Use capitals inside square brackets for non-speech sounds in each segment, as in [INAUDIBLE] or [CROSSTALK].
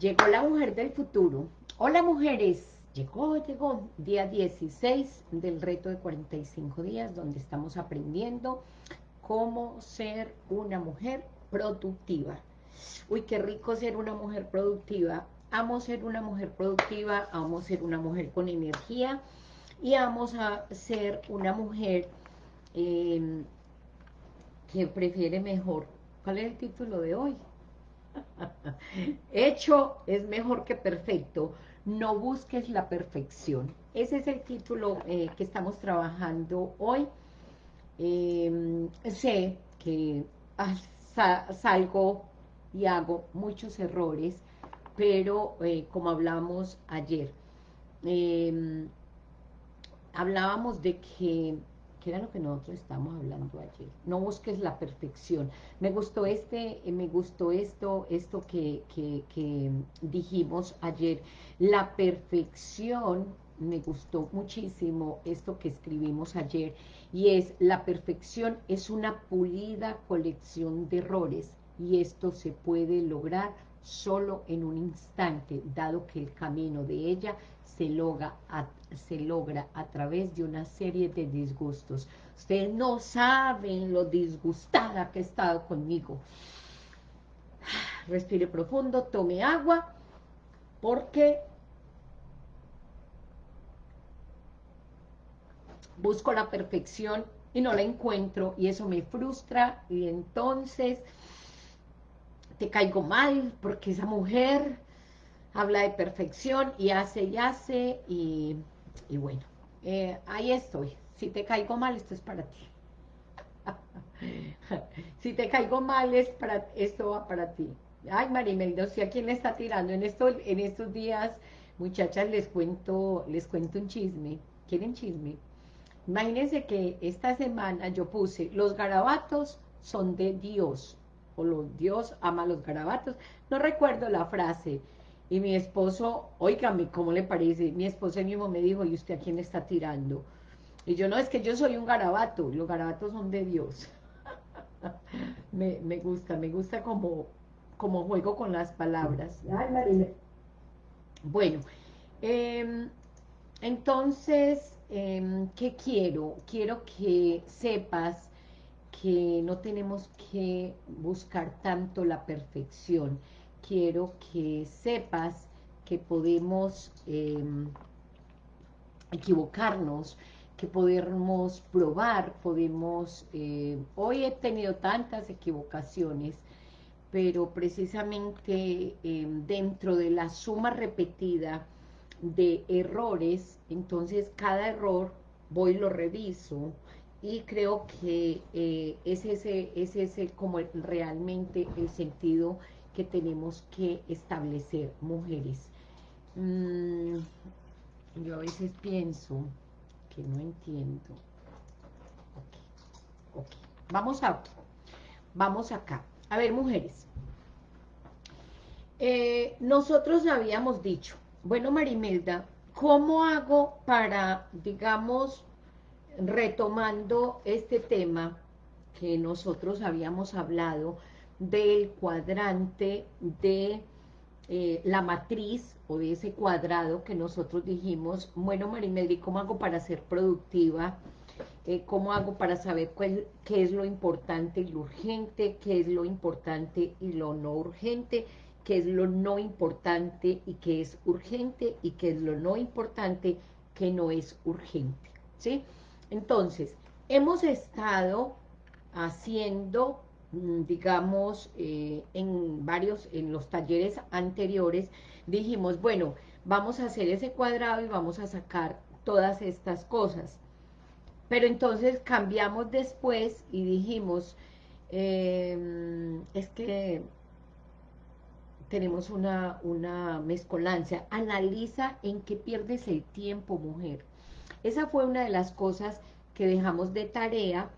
Llegó la mujer del futuro. Hola mujeres, llegó, llegó, día 16 del reto de 45 días, donde estamos aprendiendo cómo ser una mujer productiva. Uy, qué rico ser una mujer productiva. Amo ser una mujer productiva, amo ser una mujer con energía y amo a ser una mujer em, que prefiere mejor. ¿Cuál es el título de hoy? [LAUGHS] Hecho es mejor que perfecto. No busques la perfección. Ese es el título eh, que estamos trabajando hoy. Em, sé que salgo y hago muchos errores, pero eh, como hablamos ayer, em, hablábamos de que que era lo que nosotros estamos hablando ayer. No busques la perfección. Me gustó este, eh, me gustó esto, esto que, que, dijimos ayer. La perfección, me gustó muchísimo esto que escribimos ayer, y es, la perfección es una pulida colección de errores, y esto se puede lograr solo en un instante, dado que el camino de ella se logra, a, se logra a través de una serie de disgustos. Ustedes no saben lo disgustada que he estado conmigo. Respire profundo, tome agua, porque busco la perfección y no la encuentro y eso me frustra y entonces te caigo mal porque esa mujer habla de perfección y hace y hace y, bueno, eh, ahí estoy. Si te caigo mal, esto es para ti. [LAUGHS] si te caigo mal, es para, esto va para ti. Ay, Marimeldo, si a quién le está tirando en, esto, en estos días, muchachas, les cuento, les cuento un chisme. ¿Quieren chisme? Imagínense que esta semana yo puse, los garabatos son de Dios, o los Dios ama los garabatos. No recuerdo la frase, y mi esposo, oígame, ¿cómo le parece? Mi esposo mismo me dijo, ¿y usted a quién está tirando? Y yo, no, es que yo soy un garabato, los garabatos son de Dios. [LAUGHS] me, gusta, me gusta como, como juego con las palabras. Ay, Bueno, em, entonces, em, ¿qué quiero? Quiero que sepas que no tenemos que buscar tanto la perfección, quiero que sepas que podemos em, equivocarnos, que podemos probar, podemos... Eh, hoy he tenido tantas equivocaciones, pero precisamente em, dentro de la suma repetida de errores, entonces cada error voy y lo reviso, y creo que eh, es, ese, es ese como realmente el sentido que tenemos que establecer, mujeres. Mm, yo a veces pienso que no entiendo. Vamos a Vamos acá. A ver, mujeres. Eh, nosotros habíamos dicho, bueno, Marimelda, ¿cómo hago para, digamos, retomando este tema que nosotros habíamos hablado, del cuadrante de eh, la matriz o de ese cuadrado que nosotros dijimos, bueno Marimeli, ¿cómo hago para ser productiva? Eh, ¿Cómo hago para saber qué es lo importante y lo urgente? ¿Qué es lo importante y lo no urgente? ¿Qué es lo no importante y qué es urgente? ¿Y qué es lo no importante que no es urgente? ¿Sí? Entonces, hemos estado haciendo digamos, eh, en varios, en los talleres anteriores, dijimos, bueno, vamos a hacer ese cuadrado y vamos a sacar todas estas cosas. Pero entonces cambiamos después y dijimos, em, es que tenemos una, una mezcolancia. Analiza en qué pierdes el tiempo, mujer. Esa fue una de las cosas que dejamos de tarea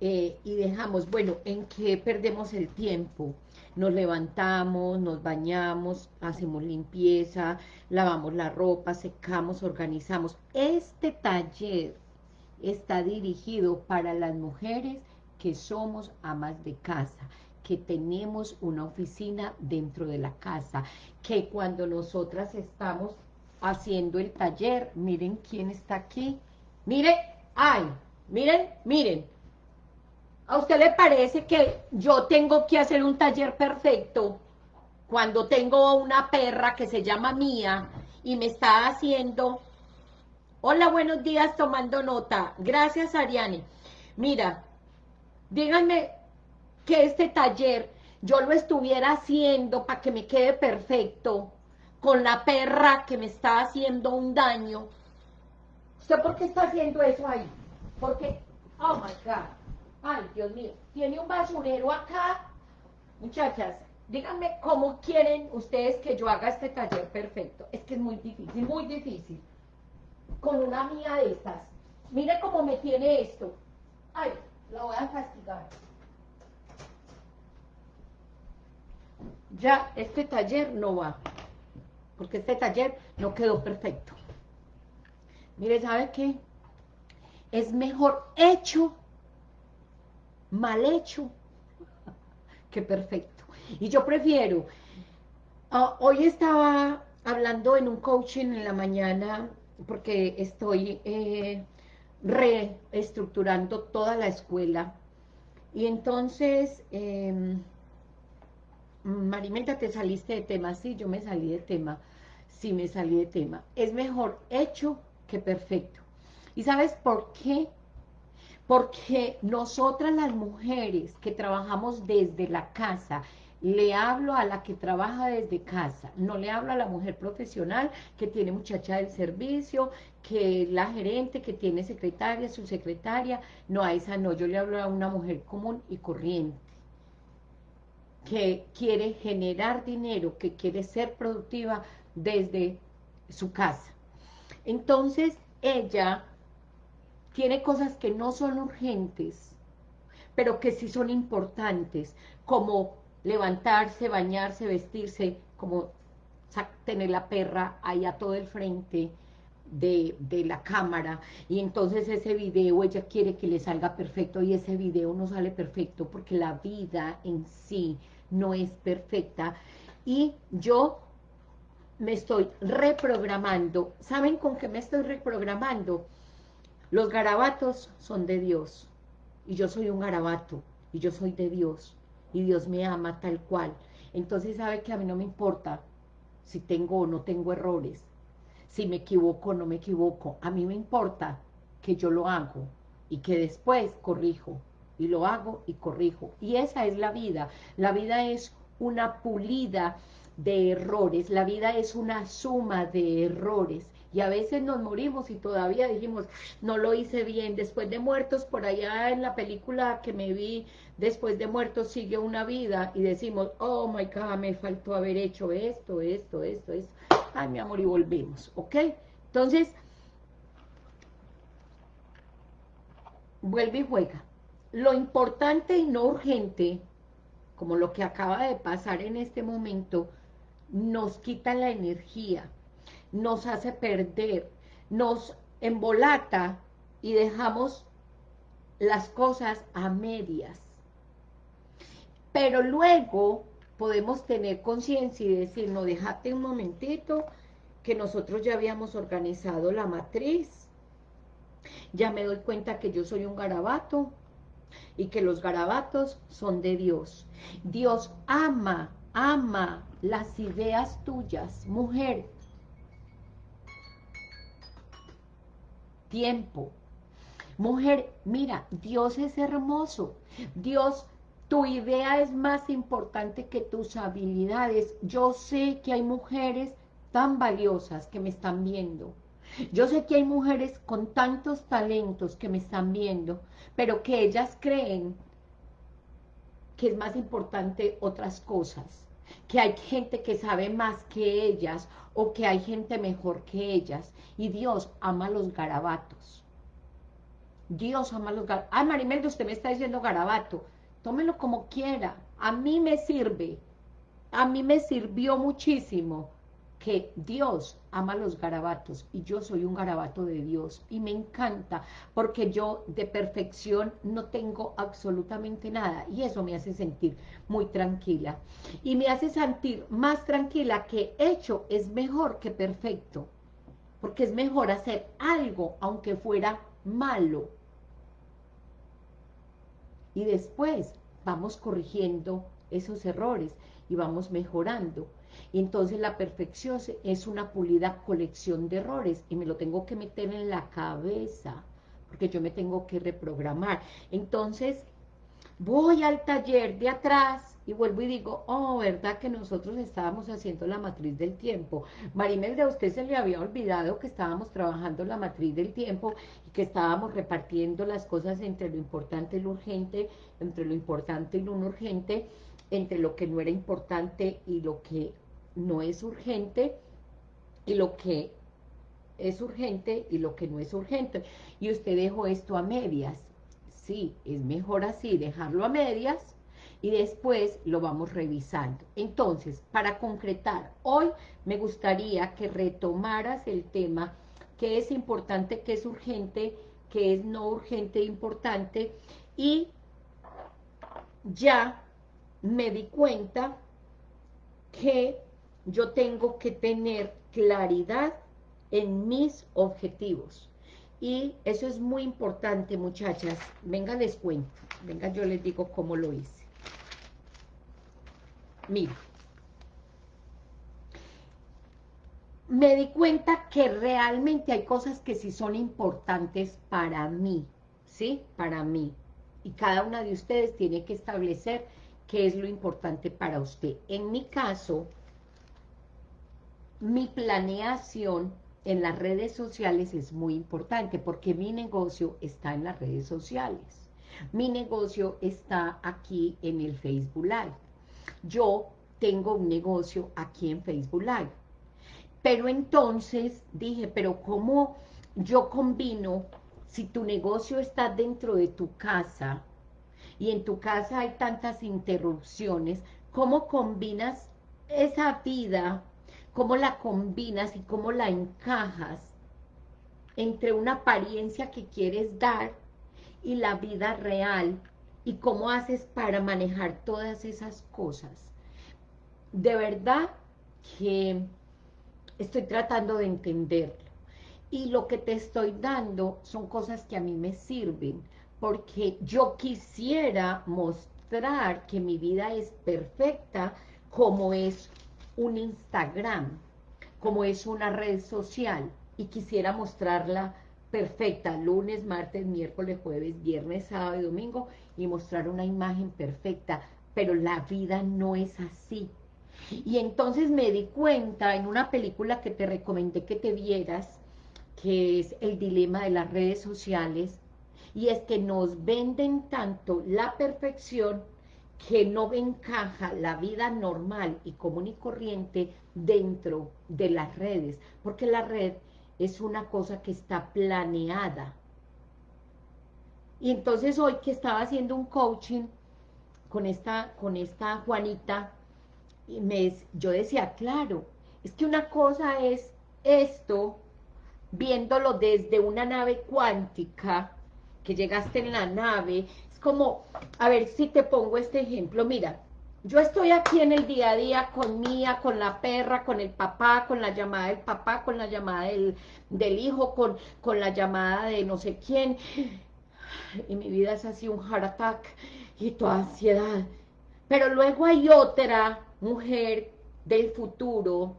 eh, y dejamos, bueno, ¿en qué perdemos el tiempo? Nos levantamos, nos bañamos, hacemos limpieza, lavamos la ropa, secamos, organizamos. Este taller está dirigido para las mujeres que somos amas de casa, que tenemos una oficina dentro de la casa, que cuando nosotras estamos haciendo el taller, miren quién está aquí, miren, ay, miren, miren, ¿a usted le parece que yo tengo que hacer un taller perfecto cuando tengo una perra que se llama Mía y me está haciendo... Hola, buenos días, tomando nota. Gracias, Ariane. Mira, díganme que este taller yo lo estuviera haciendo para que me quede perfecto con la perra que me está haciendo un daño. ¿Usted por qué está haciendo eso ahí? Porque, oh my God, ay Dios mío, tiene un basurero acá. Muchachas, díganme cómo quieren ustedes que yo haga este taller perfecto. Es que es muy difícil, muy difícil. Con una mía de estas. Mire cómo me tiene esto. Ay, la voy a castigar. Ya, este taller no va porque este taller no quedó perfecto. Mire, ¿sabe qué? Es mejor hecho, mal hecho, [LAUGHS] que perfecto. Y yo prefiero, ah, hoy estaba hablando en un coaching en la mañana, porque estoy eh, reestructurando toda la escuela, y entonces... Marimenta, te saliste de tema. Sí, yo me salí de tema. Sí, me salí de tema. Es mejor hecho que perfecto. ¿Y sabes por qué? Porque nosotras las mujeres que trabajamos desde la casa, le hablo a la que trabaja desde casa, no le hablo a la mujer profesional que tiene muchacha del servicio, que la gerente, que tiene secretaria, su secretaria, no, a esa no, yo le hablo a una mujer común y corriente que quiere generar dinero, que quiere ser productiva desde su casa. Entonces, ella tiene cosas que no son urgentes, pero que sí son importantes, como levantarse, bañarse, vestirse, como tener la perra ahí a todo el frente de, de, la cámara, y entonces ese video ella quiere que le salga perfecto, y ese video no sale perfecto, porque la vida en sí no es perfecta y yo me estoy reprogramando. ¿Saben con qué me estoy reprogramando? Los garabatos son de Dios y yo soy un garabato y yo soy de Dios y Dios me ama tal cual. Entonces sabe que a mí no me importa si tengo o no tengo errores, si me equivoco o no me equivoco. A mí me importa que yo lo hago y que después corrijo y lo hago y corrijo. Y esa es la vida. La vida es una pulida de errores, la vida es una suma de errores. Y a veces nos morimos y todavía dijimos, no lo hice bien. Después de muertos, por allá en la película que me vi, después de muertos sigue una vida. Y decimos, oh my God, me faltó haber hecho esto, esto, esto, esto. Ay, mi amor, y volvemos, ¿ok? Entonces, vuelve y juega lo importante y no urgente, como lo que acaba de pasar en este momento, nos quita la energía, nos hace perder, nos embolata y dejamos las cosas a medias. Pero luego podemos tener conciencia y decir, no, déjate un momentito, que nosotros ya habíamos organizado la matriz, ya me doy cuenta que yo soy un garabato, y que los garabatos son de Dios. Dios ama, ama las ideas tuyas, mujer. Tiempo. Mujer, mira, Dios es hermoso. Dios, tu idea es más importante que tus habilidades. Yo sé que hay mujeres tan valiosas que me están viendo yo sé que hay mujeres con tantos talentos que me están viendo, pero que ellas creen que es más importante otras cosas, que hay gente que sabe más que ellas o que hay gente mejor que ellas. Y Dios ama los garabatos. Dios ama los garabatos. Ah, Marimelda, usted me está diciendo garabato. Tómelo como quiera. A mí me sirve. A mí me sirvió muchísimo que Dios ama los garabatos y yo soy un garabato de Dios y me encanta porque yo de perfección no tengo absolutamente nada y eso me hace sentir muy tranquila. Y me hace sentir más tranquila que hecho es mejor que perfecto porque es mejor hacer algo aunque fuera malo. Y después vamos corrigiendo esos errores y vamos mejorando entonces la perfección es una pulida colección de errores y me lo tengo que meter en la cabeza, porque yo me tengo que reprogramar. Entonces, voy al taller de atrás y vuelvo y digo, oh, ¿verdad que nosotros estábamos haciendo la matriz del tiempo? Marimelda, a usted se le había olvidado que estábamos trabajando la matriz del tiempo y que estábamos repartiendo las cosas entre lo importante y lo urgente, entre lo importante y lo no urgente, entre lo que no era importante y lo que no es urgente y lo que es urgente y lo que no es urgente. Y usted dejó esto a medias. Sí, es mejor así, dejarlo a medias y después lo vamos revisando. Entonces, para concretar, hoy me gustaría que retomaras el tema que es importante, que es urgente, que es no urgente e importante y ya me di cuenta que yo tengo que tener claridad en mis objetivos. Y eso es muy importante, muchachas. Venga, les cuento. Venga, yo les digo cómo lo hice. Mira. Me di cuenta que realmente hay cosas que sí son importantes para mí, ¿sí? Para mí. Y cada una de ustedes tiene que establecer qué es lo importante para usted. En mi caso, mi planeación en las redes sociales es muy importante porque mi negocio está en las redes sociales. Mi negocio está aquí en el Facebook Live. Yo tengo un negocio aquí en Facebook Live. Pero entonces dije, pero ¿cómo yo combino si tu negocio está dentro de tu casa y en tu casa hay tantas interrupciones, ¿cómo combinas esa vida cómo la combinas y cómo la encajas entre una apariencia que quieres dar y la vida real y cómo haces para manejar todas esas cosas. De verdad que estoy tratando de entenderlo. Y lo que te estoy dando son cosas que a mí me sirven, porque yo quisiera mostrar que mi vida es perfecta como es un Instagram, como es una red social, y quisiera mostrarla perfecta, lunes, martes, miércoles, jueves, viernes, sábado y domingo, y mostrar una imagen perfecta, pero la vida no es así. Y entonces me di cuenta en una película que te recomendé que te vieras, que es El dilema de las redes sociales, y es que nos venden tanto la perfección que no encaja la vida normal y común y corriente dentro de las redes, porque la red es una cosa que está planeada. Y entonces hoy que estaba haciendo un coaching con esta, con esta Juanita, me, yo decía, claro, es que una cosa es esto, viéndolo desde una nave cuántica, que llegaste en la nave como, a ver si te pongo este ejemplo, mira, yo estoy aquí en el día a día con Mía, con la perra, con el papá, con la llamada del papá, con la llamada del, del hijo, con, con la llamada de no sé quién, y mi vida es así un heart attack y toda ansiedad. Pero luego hay otra mujer del futuro,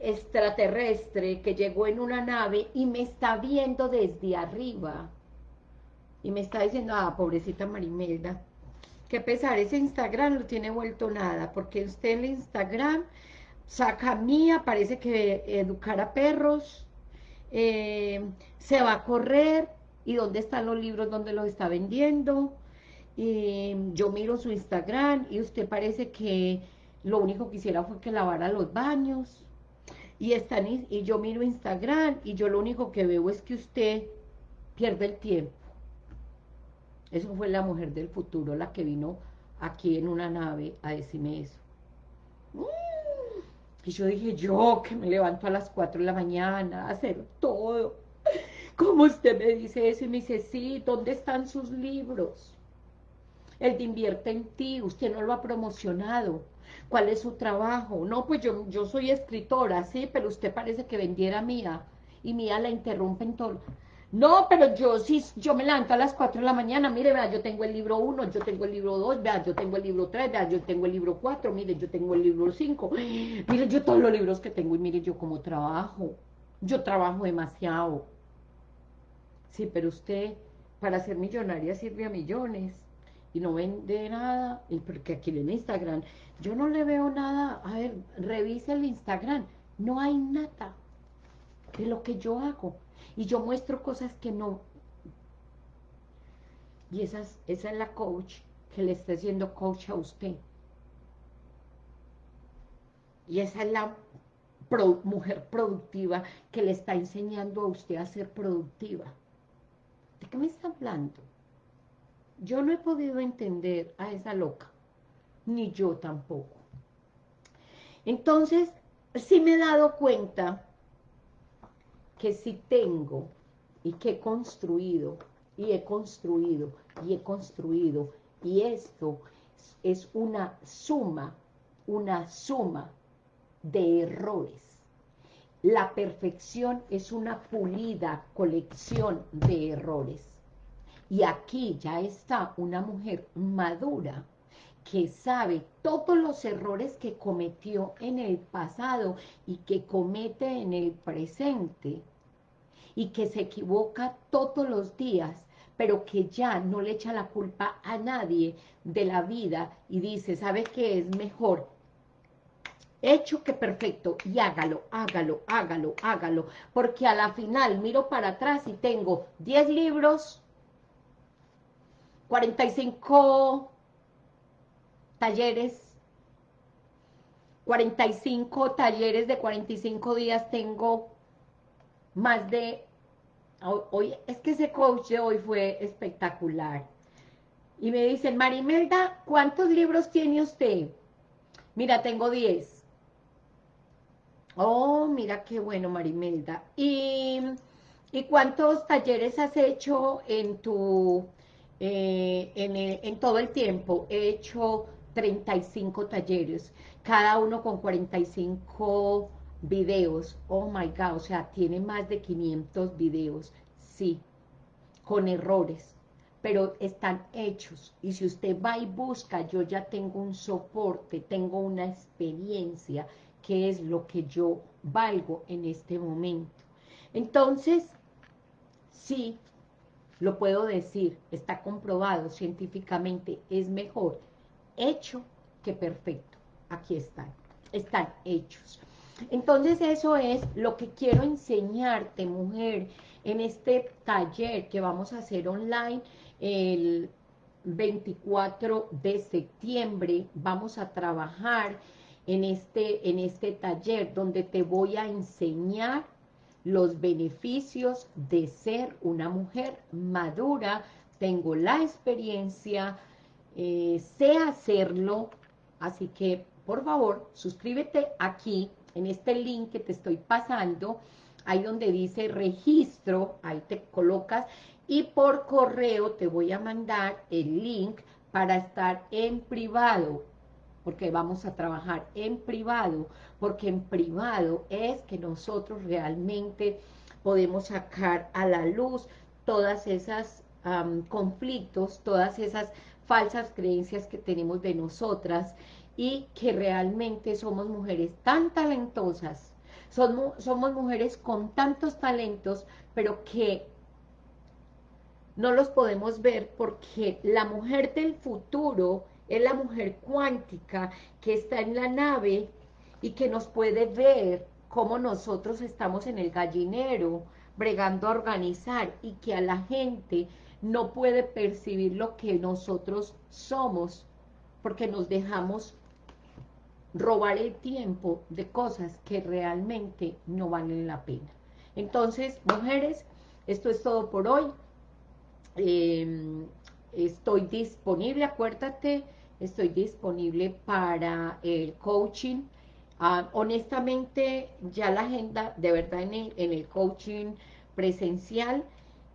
extraterrestre, que llegó en una nave y me está viendo desde arriba y me está diciendo, ah, pobrecita Marimelda, qué pesar, ese Instagram no tiene vuelto nada, porque usted en el Instagram saca mía, parece que educar a perros, eh, se va a correr, y dónde están los libros, dónde los está vendiendo, y yo miro su Instagram, y usted parece que lo único que hiciera fue que lavara los baños, y, están, y yo miro Instagram, y yo lo único que veo es que usted pierde el tiempo, eso fue la mujer del futuro, la que vino aquí en una nave a decirme eso. Mm. Y yo dije, yo que me levanto a las 4 de la mañana a hacer todo. ¿Cómo usted me dice eso? Y me dice, sí, ¿dónde están sus libros? El de invierte en ti, usted no lo ha promocionado. ¿Cuál es su trabajo? No, pues yo, yo soy escritora, sí, pero usted parece que vendiera mía. Y mía la interrumpe en todo. No, pero yo sí, yo me levanto a las 4 de la mañana, mire, vea, yo tengo el libro 1, yo tengo el libro 2, vea, yo tengo el libro 3, vea, yo tengo el libro 4, mire, yo tengo el libro 5, [GASPS] mire, yo todos los libros que tengo y mire, yo como trabajo, yo trabajo demasiado. Sí, pero usted, para ser millonaria sirve a millones y no vende nada, y porque aquí en Instagram, yo no le veo nada, a ver, revise el Instagram, no hay nada de lo que yo hago, y yo muestro cosas que no. Y esa es, la coach que le está haciendo coach a usted. Y esa es la mujer productiva que le está enseñando a usted a ser productiva. ¿De qué me está hablando? Yo no he podido entender a esa loca, ni yo tampoco. Entonces, sí me he dado cuenta que si tengo y que he construido y he construido y he construido y esto es una suma, una suma de errores. La perfección es una pulida colección de errores. Y aquí ya está una mujer madura que sabe todos los errores que cometió en el pasado y que comete en el presente y que se equivoca todos los días, pero que ya no le echa la culpa a nadie de la vida y dice, ¿sabe qué es mejor? Hecho que perfecto, y hágalo, hágalo, hágalo, hágalo, porque a la final miro para atrás y tengo 10 libros, 45 talleres, 45 talleres de 45 días, tengo más de, hoy, es que ese coach de hoy fue espectacular. Y me dicen, Marimelda, ¿cuántos libros tiene usted? Mira, tengo 10. Oh, mira qué bueno, Marimelda. ¿Y, ¿y cuántos talleres has hecho en tu, eh, en, en todo el tiempo? He hecho 35 talleres, cada uno con 45 videos. Oh my God, o sea, tiene más de 500 videos. Sí, con errores, pero están hechos. Y si usted va y busca, yo ya tengo un soporte, tengo una experiencia, que es lo que yo valgo en este momento. Entonces, sí, lo puedo decir, está comprobado científicamente, es mejor hecho que perfecto. Aquí están, están hechos. Entonces eso es lo que quiero enseñarte, mujer, en este taller que vamos a hacer online el 24 de septiembre. Vamos a trabajar en este, en este taller donde te voy a enseñar los beneficios de ser una mujer madura. Tengo la experiencia, eh, sé hacerlo, así que por favor suscríbete aquí en este link que te estoy pasando, ahí donde dice registro, ahí te colocas y por correo te voy a mandar el link para estar en privado, porque vamos a trabajar en privado, porque en privado es que nosotros realmente podemos sacar a la luz todas esas conflictos, todas esas falsas creencias que tenemos de nosotras y que realmente somos mujeres tan talentosas, somos, mujeres con tantos talentos, pero que no los podemos ver porque la mujer del futuro es la mujer cuántica que está en la nave y que nos puede ver cómo nosotros estamos en el gallinero, bregando a organizar y que a la gente no puede percibir lo que nosotros somos porque nos dejamos robar el tiempo de cosas que realmente no valen la pena. Entonces, mujeres, esto es todo por hoy. Em, estoy disponible, acuérdate, estoy disponible para el coaching Ah, honestamente, ya la agenda, de verdad, en el, en el coaching presencial,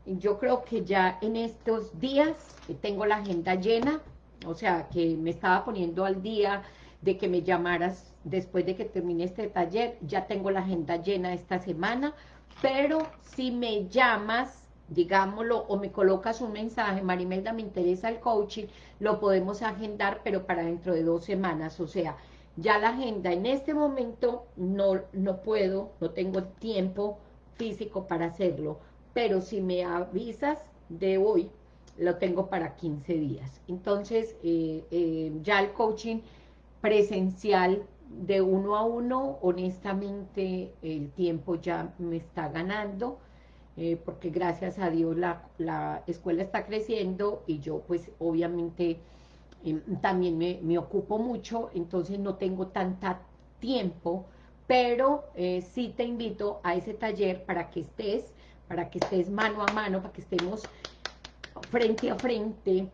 yo creo que ya en estos días tengo la agenda llena, o sea, que me estaba poniendo al día de que me llamaras después de que termine este taller, ya tengo la agenda llena esta semana, pero si me llamas, digámoslo, o me colocas un mensaje, Marimelda, me interesa el coaching, lo podemos agendar, pero para dentro de dos semanas, o sea, ya la agenda en este momento no, no puedo, no tengo tiempo físico para hacerlo, pero si me avisas de hoy, lo tengo para 15 días. Entonces, eh, eh, ya el coaching presencial de uno a uno, honestamente, el tiempo ya me está ganando, eh, porque gracias a Dios la, la, escuela está creciendo y yo, pues, obviamente, em, también me, me, ocupo mucho, entonces no tengo tanta tiempo, pero sí te invito a ese taller para que estés, para que estés mano a mano, para que estemos frente a frente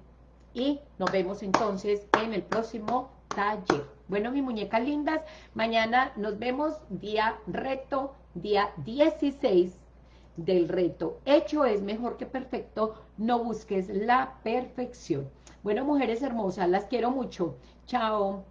y nos vemos entonces en el próximo taller. Bueno, mis muñecas lindas, mañana nos vemos día reto, día 16 del reto. Hecho es mejor que perfecto, no busques la perfección. Bueno, mujeres hermosas, las quiero mucho. Chao.